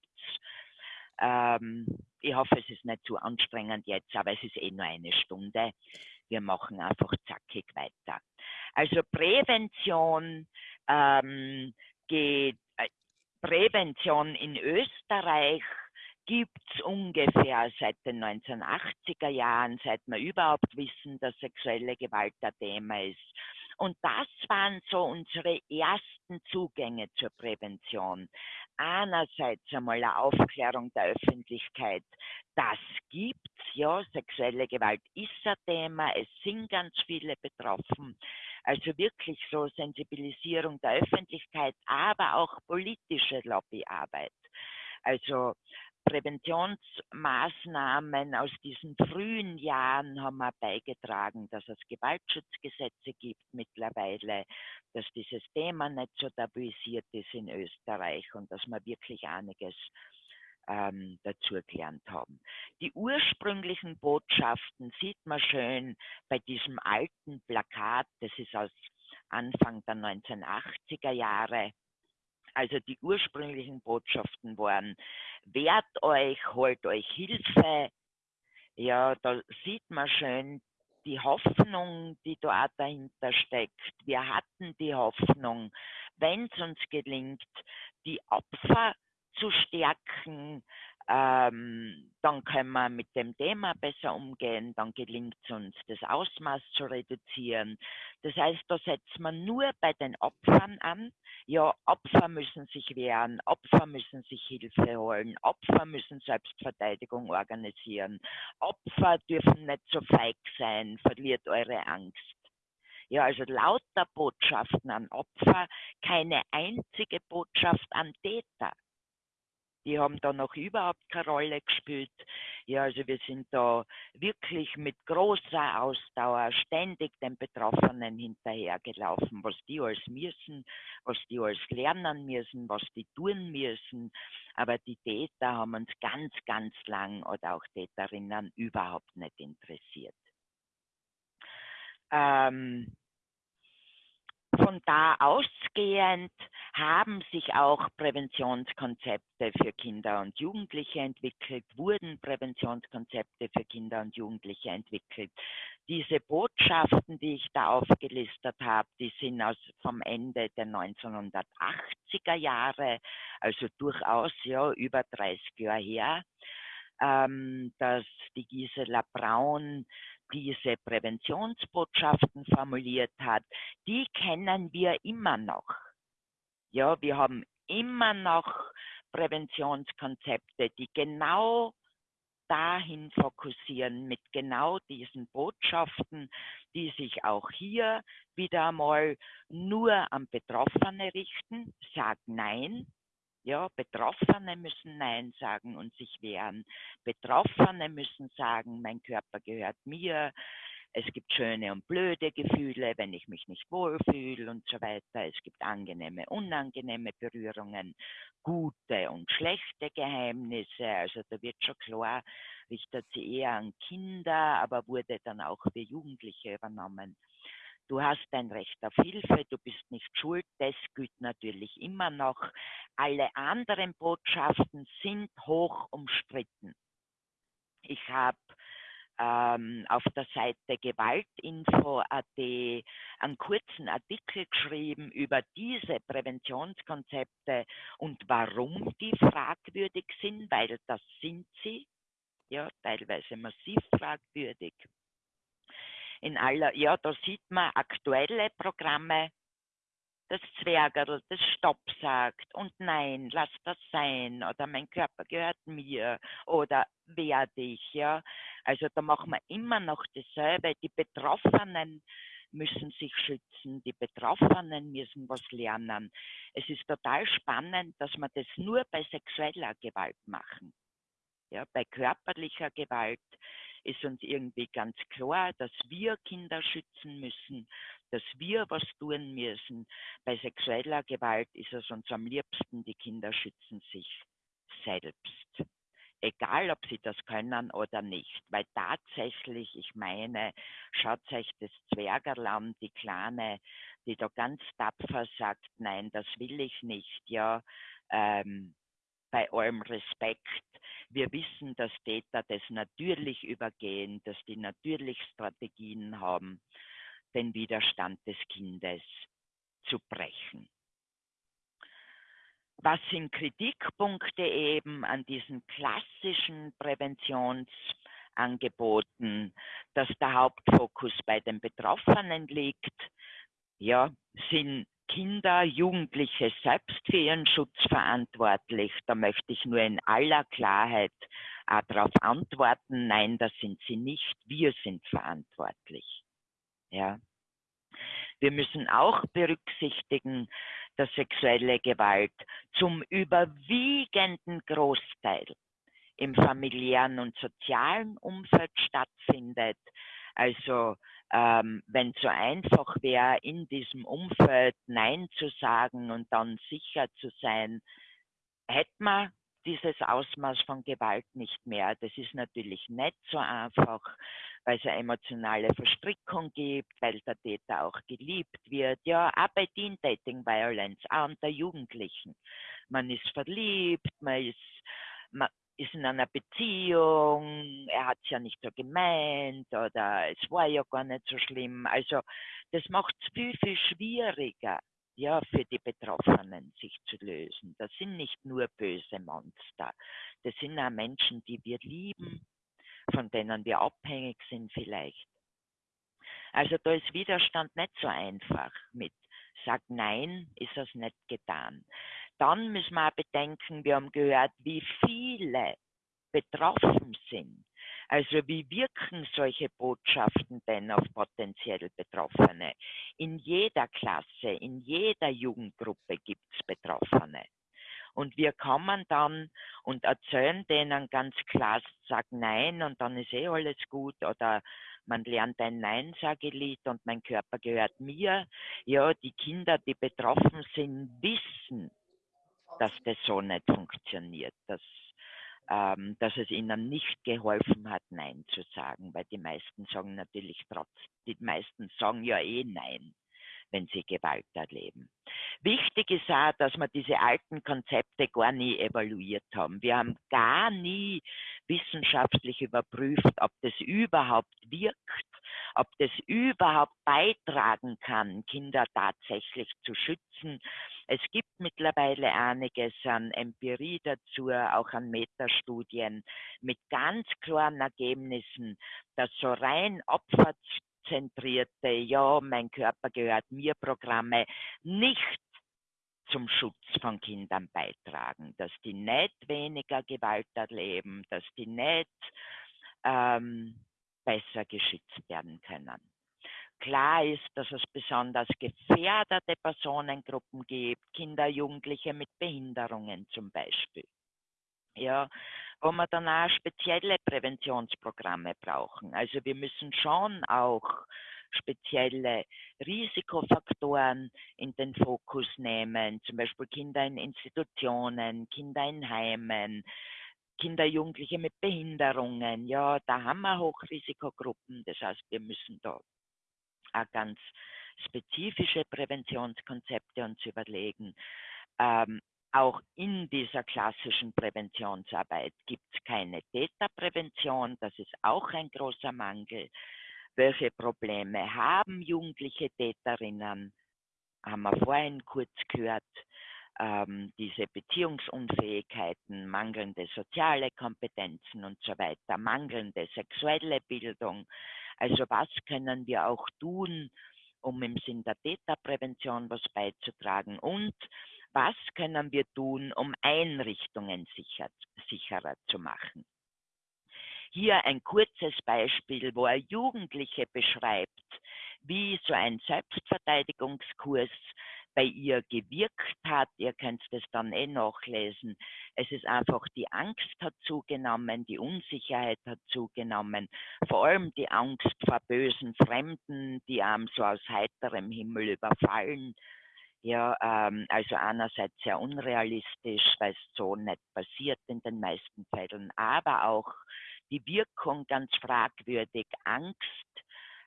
Ähm, ich hoffe, es ist nicht zu anstrengend jetzt, aber es ist eh nur eine Stunde. Wir machen einfach zackig weiter. Also Prävention ähm, geht, äh, Prävention in Österreich gibt es ungefähr seit den 1980er Jahren, seit wir überhaupt wissen, dass sexuelle Gewalt ein Thema ist. Und das waren so unsere ersten Zugänge zur Prävention. Einerseits einmal eine Aufklärung der Öffentlichkeit. Das gibt's, ja. Sexuelle Gewalt ist ein Thema. Es sind ganz viele betroffen. Also wirklich so Sensibilisierung der Öffentlichkeit, aber auch politische Lobbyarbeit. Also Präventionsmaßnahmen aus diesen frühen Jahren haben wir beigetragen, dass es Gewaltschutzgesetze gibt mittlerweile, dass dieses Thema nicht so tabuisiert ist in Österreich und dass wir wirklich einiges ähm, dazu gelernt haben. Die ursprünglichen Botschaften sieht man schön bei diesem alten Plakat, das ist aus Anfang der 1980er Jahre. Also die ursprünglichen Botschaften waren, wehrt euch, holt euch Hilfe. Ja, da sieht man schön die Hoffnung, die dort dahinter steckt. Wir hatten die Hoffnung, wenn es uns gelingt, die Opfer zu stärken, ähm, dann können wir mit dem Thema besser umgehen, dann gelingt es uns, das Ausmaß zu reduzieren. Das heißt, da setzt man nur bei den Opfern an. Ja, Opfer müssen sich wehren, Opfer müssen sich Hilfe holen, Opfer müssen Selbstverteidigung organisieren, Opfer dürfen nicht so feig sein, verliert eure Angst. Ja, also lauter Botschaften an Opfer, keine einzige Botschaft an Täter die haben da noch überhaupt keine Rolle gespielt. Ja, also wir sind da wirklich mit großer Ausdauer ständig den Betroffenen hinterhergelaufen, was die alles müssen, was die alles lernen müssen, was die tun müssen. Aber die Täter haben uns ganz, ganz lang oder auch Täterinnen überhaupt nicht interessiert. Ähm, von da ausgehend haben sich auch Präventionskonzepte für Kinder und Jugendliche entwickelt, wurden Präventionskonzepte für Kinder und Jugendliche entwickelt. Diese Botschaften, die ich da aufgelistet habe, die sind aus vom Ende der 1980er Jahre, also durchaus ja über 30 Jahre her, ähm, dass die Gisela Braun diese Präventionsbotschaften formuliert hat, die kennen wir immer noch. Ja, wir haben immer noch Präventionskonzepte, die genau dahin fokussieren mit genau diesen Botschaften, die sich auch hier wieder einmal nur an Betroffene richten. Sag Nein, ja, Betroffene müssen Nein sagen und sich wehren. Betroffene müssen sagen, mein Körper gehört mir. Es gibt schöne und blöde Gefühle, wenn ich mich nicht wohlfühle und so weiter. Es gibt angenehme, unangenehme Berührungen, gute und schlechte Geheimnisse. Also da wird schon klar, richtet sie eher an Kinder, aber wurde dann auch für Jugendliche übernommen du hast ein Recht auf Hilfe, du bist nicht schuld, das gilt natürlich immer noch. Alle anderen Botschaften sind hoch umstritten. Ich habe ähm, auf der Seite Gewaltinfo.at einen kurzen Artikel geschrieben über diese Präventionskonzepte und warum die fragwürdig sind, weil das sind sie, ja, teilweise massiv fragwürdig. In aller, ja, da sieht man aktuelle Programme, das Zwergerl, das Stopp sagt und nein, lass das sein oder mein Körper gehört mir oder werde ich, ja. Also da machen wir immer noch dasselbe. Die Betroffenen müssen sich schützen, die Betroffenen müssen was lernen. Es ist total spannend, dass wir das nur bei sexueller Gewalt machen. Ja, bei körperlicher Gewalt ist uns irgendwie ganz klar, dass wir Kinder schützen müssen, dass wir was tun müssen. Bei sexueller Gewalt ist es uns am liebsten, die Kinder schützen sich selbst. Egal, ob sie das können oder nicht. Weil tatsächlich, ich meine, schaut euch das Zwergerland, die Kleine, die da ganz tapfer sagt, nein, das will ich nicht, ja. Ähm, bei allem Respekt. Wir wissen, dass Täter das natürlich übergehen, dass die natürlich Strategien haben, den Widerstand des Kindes zu brechen. Was sind Kritikpunkte eben an diesen klassischen Präventionsangeboten, dass der Hauptfokus bei den Betroffenen liegt? Ja, sind Kinder, Jugendliche selbst für ihren Schutz verantwortlich? Da möchte ich nur in aller Klarheit äh, darauf antworten, nein, das sind sie nicht, wir sind verantwortlich. Ja. Wir müssen auch berücksichtigen, dass sexuelle Gewalt zum überwiegenden Großteil im familiären und sozialen Umfeld stattfindet. Also ähm, wenn es so einfach wäre, in diesem Umfeld Nein zu sagen und dann sicher zu sein, hätte man dieses Ausmaß von Gewalt nicht mehr. Das ist natürlich nicht so einfach, weil es eine emotionale Verstrickung gibt, weil der Täter auch geliebt wird. Ja, auch bei Teen Dating Violence, auch unter Jugendlichen. Man ist verliebt, man ist, man, ist in einer Beziehung, er hat es ja nicht so gemeint oder es war ja gar nicht so schlimm. Also das macht es viel, viel schwieriger, ja, für die Betroffenen sich zu lösen. Das sind nicht nur böse Monster, das sind auch Menschen, die wir lieben, von denen wir abhängig sind vielleicht. Also da ist Widerstand nicht so einfach mit Sag Nein, ist das nicht getan dann müssen wir auch bedenken, wir haben gehört, wie viele betroffen sind. Also wie wirken solche Botschaften denn auf potenziell Betroffene? In jeder Klasse, in jeder Jugendgruppe gibt es Betroffene. Und wir kommen dann und erzählen denen ganz klar, sag Nein und dann ist eh alles gut oder man lernt ein Nein-Sagelied und mein Körper gehört mir. Ja, die Kinder, die betroffen sind, wissen, dass das so nicht funktioniert, dass, ähm, dass es ihnen nicht geholfen hat, Nein zu sagen, weil die meisten sagen natürlich trotz, die meisten sagen ja eh Nein, wenn sie Gewalt erleben. Wichtig ist auch, dass wir diese alten Konzepte gar nie evaluiert haben. Wir haben gar nie wissenschaftlich überprüft, ob das überhaupt wirkt, ob das überhaupt beitragen kann, Kinder tatsächlich zu schützen, es gibt mittlerweile einiges an Empirie dazu, auch an Metastudien mit ganz klaren Ergebnissen, dass so rein opferzentrierte, ja, mein Körper gehört mir Programme nicht zum Schutz von Kindern beitragen, dass die nicht weniger Gewalt erleben, dass die nicht ähm, besser geschützt werden können. Klar ist, dass es besonders gefährdete Personengruppen gibt, Kinder, Jugendliche mit Behinderungen zum Beispiel. Ja, wo wir dann auch spezielle Präventionsprogramme brauchen. Also wir müssen schon auch spezielle Risikofaktoren in den Fokus nehmen, zum Beispiel Kinder in Institutionen, Kinder in Heimen, Kinder, Jugendliche mit Behinderungen. Ja, da haben wir Hochrisikogruppen. Das heißt, wir müssen da auch ganz spezifische Präventionskonzepte uns überlegen. Ähm, auch in dieser klassischen Präventionsarbeit gibt es keine Täterprävention. Das ist auch ein großer Mangel. Welche Probleme haben jugendliche Täterinnen? Haben wir vorhin kurz gehört. Ähm, diese Beziehungsunfähigkeiten, mangelnde soziale Kompetenzen und so weiter, mangelnde sexuelle Bildung. Also was können wir auch tun, um im Sinn der Täterprävention was beizutragen? Und was können wir tun, um Einrichtungen sicher, sicherer zu machen? Hier ein kurzes Beispiel, wo er Jugendliche beschreibt, wie so ein Selbstverteidigungskurs bei ihr gewirkt hat. Ihr könnt das dann eh nachlesen. Es ist einfach die Angst hat zugenommen, die Unsicherheit hat zugenommen, vor allem die Angst vor bösen Fremden, die einem so aus heiterem Himmel überfallen. Ja, ähm, also einerseits sehr unrealistisch, weil es so nicht passiert in den meisten Fällen, aber auch die Wirkung ganz fragwürdig. Angst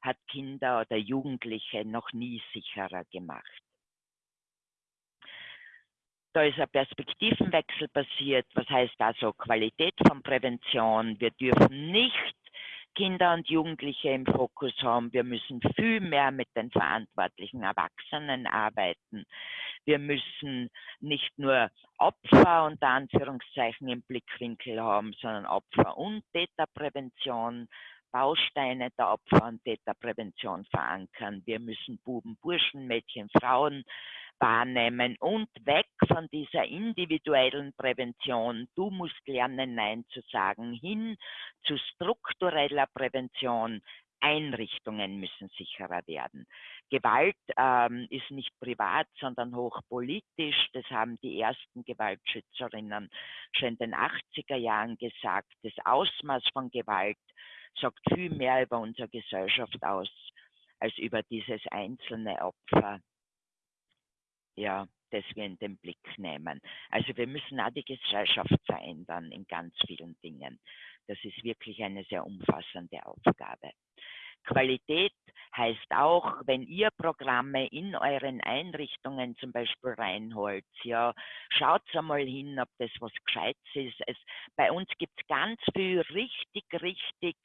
hat Kinder oder Jugendliche noch nie sicherer gemacht. Da ist ein Perspektivenwechsel passiert. Was heißt also Qualität von Prävention? Wir dürfen nicht Kinder und Jugendliche im Fokus haben. Wir müssen viel mehr mit den verantwortlichen Erwachsenen arbeiten. Wir müssen nicht nur Opfer unter Anführungszeichen im Blickwinkel haben, sondern Opfer- und Täterprävention, Bausteine der Opfer- und Täterprävention verankern. Wir müssen Buben, Burschen, Mädchen, Frauen wahrnehmen und weg von dieser individuellen Prävention, du musst lernen, Nein zu sagen, hin zu struktureller Prävention. Einrichtungen müssen sicherer werden. Gewalt ähm, ist nicht privat, sondern hochpolitisch. Das haben die ersten Gewaltschützerinnen schon in den 80er Jahren gesagt. Das Ausmaß von Gewalt sagt viel mehr über unsere Gesellschaft aus als über dieses einzelne Opfer ja, das wir in den Blick nehmen. Also wir müssen auch die Gesellschaft verändern in ganz vielen Dingen. Das ist wirklich eine sehr umfassende Aufgabe. Qualität heißt auch, wenn ihr Programme in euren Einrichtungen zum Beispiel reinholt, ja, schaut einmal hin, ob das was Gescheites ist. Es, bei uns gibt es ganz viel richtig, richtig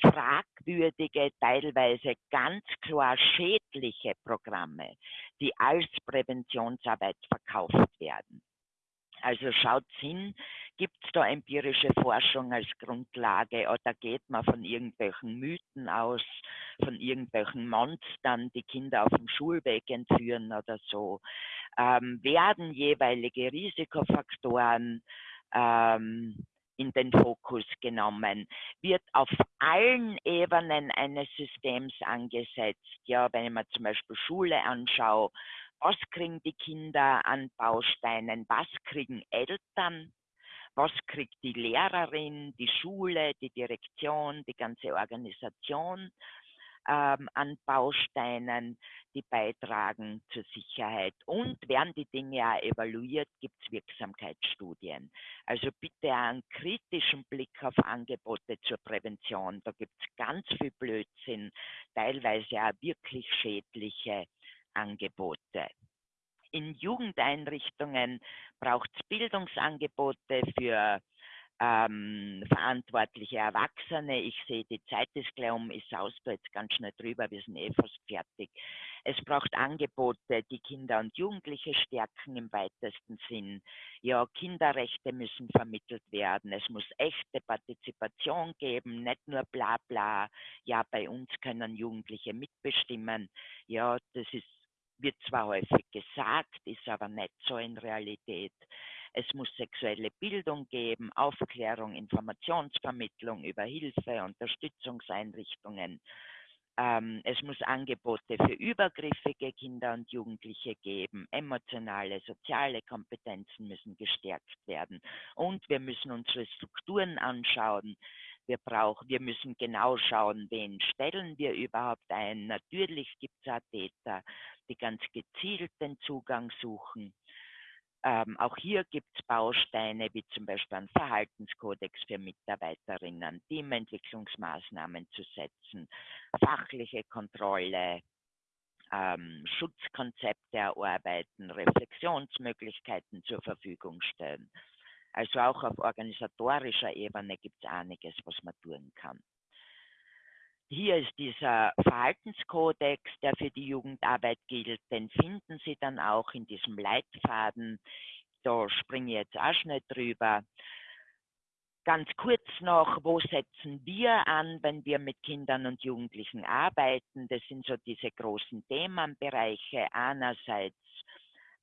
fragwürdige, teilweise ganz klar schädliche Programme, die als Präventionsarbeit verkauft werden. Also schaut hin, gibt es da empirische Forschung als Grundlage oder geht man von irgendwelchen Mythen aus, von irgendwelchen Monstern, die Kinder auf dem Schulweg entführen oder so? Ähm, werden jeweilige Risikofaktoren ähm, in den Fokus genommen, wird auf allen Ebenen eines Systems angesetzt. Ja, wenn ich mir zum Beispiel Schule anschaue, was kriegen die Kinder an Bausteinen, was kriegen Eltern, was kriegt die Lehrerin, die Schule, die Direktion, die ganze Organisation ähm, an Bausteinen, die beitragen zur Sicherheit. Und werden die Dinge auch evaluiert, gibt es Wirksamkeitsstudien. Also bitte einen kritischen Blick auf Angebote zur Prävention. Da gibt es ganz viel Blödsinn, teilweise auch wirklich schädliche Angebote. In Jugendeinrichtungen braucht es Bildungsangebote für ähm, verantwortliche Erwachsene. Ich sehe, die Zeit ist gleich um, ich saus da jetzt ganz schnell drüber, wir sind eh fast fertig. Es braucht Angebote, die Kinder und Jugendliche stärken im weitesten Sinn. Ja, Kinderrechte müssen vermittelt werden. Es muss echte Partizipation geben, nicht nur bla bla. Ja, bei uns können Jugendliche mitbestimmen. Ja, das ist wird zwar häufig gesagt, ist aber nicht so in Realität. Es muss sexuelle Bildung geben, Aufklärung, Informationsvermittlung über Hilfe, Unterstützungseinrichtungen. Ähm, es muss Angebote für übergriffige Kinder und Jugendliche geben. Emotionale, soziale Kompetenzen müssen gestärkt werden. Und wir müssen unsere Strukturen anschauen. Wir brauchen, wir müssen genau schauen, wen stellen wir überhaupt ein. Natürlich gibt es auch Täter, die ganz gezielt den Zugang suchen. Ähm, auch hier gibt es Bausteine wie zum Beispiel einen Verhaltenskodex für Mitarbeiterinnen, Teamentwicklungsmaßnahmen zu setzen, fachliche Kontrolle, ähm, Schutzkonzepte erarbeiten, Reflexionsmöglichkeiten zur Verfügung stellen. Also auch auf organisatorischer Ebene gibt es einiges, was man tun kann. Hier ist dieser Verhaltenskodex, der für die Jugendarbeit gilt. Den finden Sie dann auch in diesem Leitfaden. Da springe ich jetzt auch schnell drüber. Ganz kurz noch, wo setzen wir an, wenn wir mit Kindern und Jugendlichen arbeiten? Das sind so diese großen Themenbereiche. Einerseits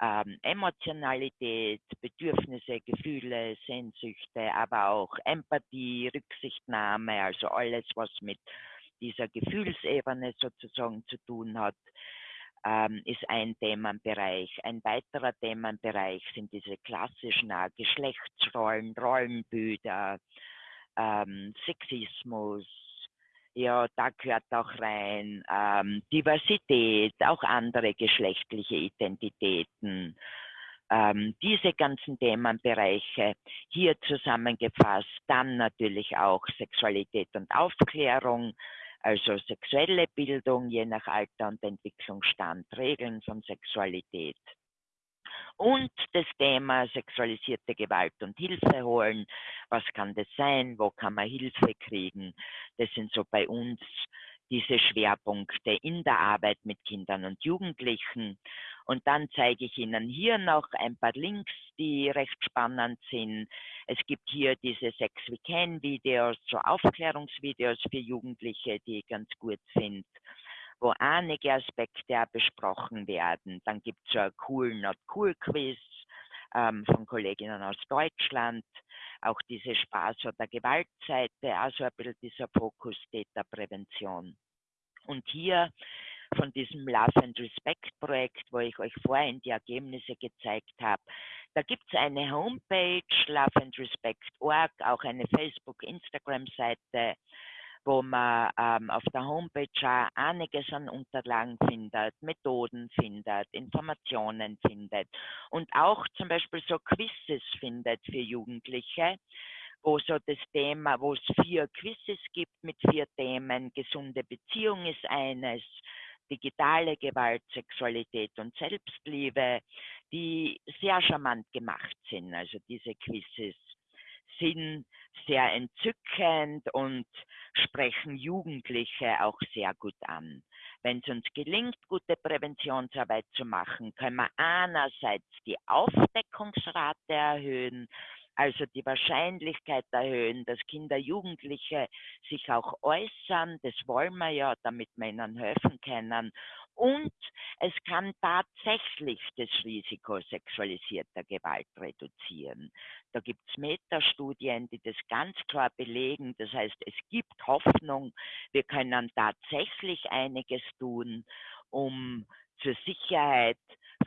ähm, Emotionalität, Bedürfnisse, Gefühle, Sehnsüchte, aber auch Empathie, Rücksichtnahme, also alles, was mit dieser Gefühlsebene sozusagen zu tun hat, ähm, ist ein Themenbereich. Ein weiterer Themenbereich sind diese klassischen äh, Geschlechtsrollen, Rollenbilder, ähm, Sexismus, ja, da gehört auch rein ähm, Diversität, auch andere geschlechtliche Identitäten. Ähm, diese ganzen Themenbereiche hier zusammengefasst, dann natürlich auch Sexualität und Aufklärung, also sexuelle Bildung je nach Alter und Entwicklungsstand, Regeln von Sexualität. Und das Thema sexualisierte Gewalt und Hilfe holen. Was kann das sein? Wo kann man Hilfe kriegen? Das sind so bei uns diese Schwerpunkte in der Arbeit mit Kindern und Jugendlichen. Und dann zeige ich Ihnen hier noch ein paar Links, die recht spannend sind. Es gibt hier diese Sex We Can Videos, so Aufklärungsvideos für Jugendliche, die ganz gut finde, wo einige Aspekte auch besprochen werden. Dann gibt es ein Cool Not Cool Quiz ähm, von Kolleginnen aus Deutschland. Auch diese Spaß- oder Gewaltseite, also ein bisschen dieser Fokus Täterprävention. Und hier von diesem Love and Respect Projekt, wo ich euch vorhin die Ergebnisse gezeigt habe. Da gibt es eine Homepage, loveandrespect.org, auch eine Facebook, Instagram-Seite, wo man ähm, auf der Homepage auch einiges an Unterlagen findet, Methoden findet, Informationen findet und auch zum Beispiel so Quizzes findet für Jugendliche, wo so das Thema, wo es vier Quizzes gibt mit vier Themen. Gesunde Beziehung ist eines, digitale Gewalt, Sexualität und Selbstliebe, die sehr charmant gemacht sind. Also diese Quizzes sind sehr entzückend und sprechen Jugendliche auch sehr gut an. Wenn es uns gelingt, gute Präventionsarbeit zu machen, können wir einerseits die Aufdeckungsrate erhöhen, also die Wahrscheinlichkeit erhöhen, dass Kinder, Jugendliche sich auch äußern. Das wollen wir ja, damit wir ihnen helfen können. Und es kann tatsächlich das Risiko sexualisierter Gewalt reduzieren. Da gibt es Metastudien, die das ganz klar belegen. Das heißt, es gibt Hoffnung, wir können tatsächlich einiges tun, um zur Sicherheit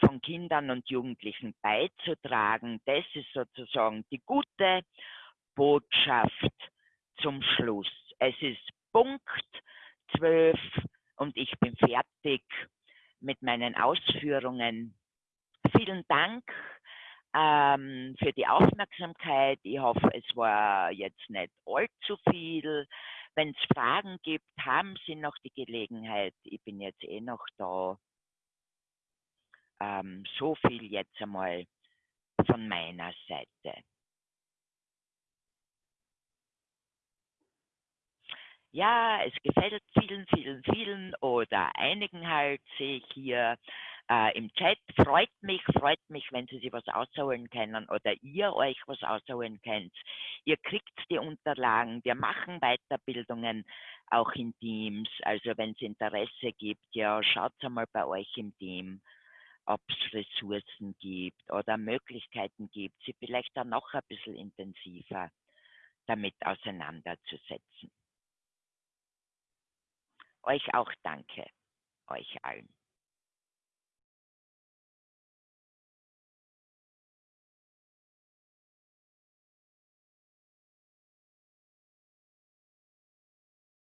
von Kindern und Jugendlichen beizutragen. Das ist sozusagen die gute Botschaft zum Schluss. Es ist Punkt 12 und ich bin fertig mit meinen Ausführungen. Vielen Dank ähm, für die Aufmerksamkeit. Ich hoffe, es war jetzt nicht allzu viel. Wenn es Fragen gibt, haben Sie noch die Gelegenheit. Ich bin jetzt eh noch da. Ähm, so viel jetzt einmal von meiner Seite. Ja, es gefällt vielen, vielen, vielen oder einigen halt, sehe ich hier äh, im Chat. Freut mich, freut mich, wenn Sie sich was ausholen können oder ihr euch was ausholen könnt. Ihr kriegt die Unterlagen, wir machen Weiterbildungen auch in Teams. Also wenn es Interesse gibt, ja, schaut einmal bei euch im Team ob es Ressourcen gibt oder Möglichkeiten gibt, sie vielleicht dann noch ein bisschen intensiver damit auseinanderzusetzen. Euch auch danke, euch allen.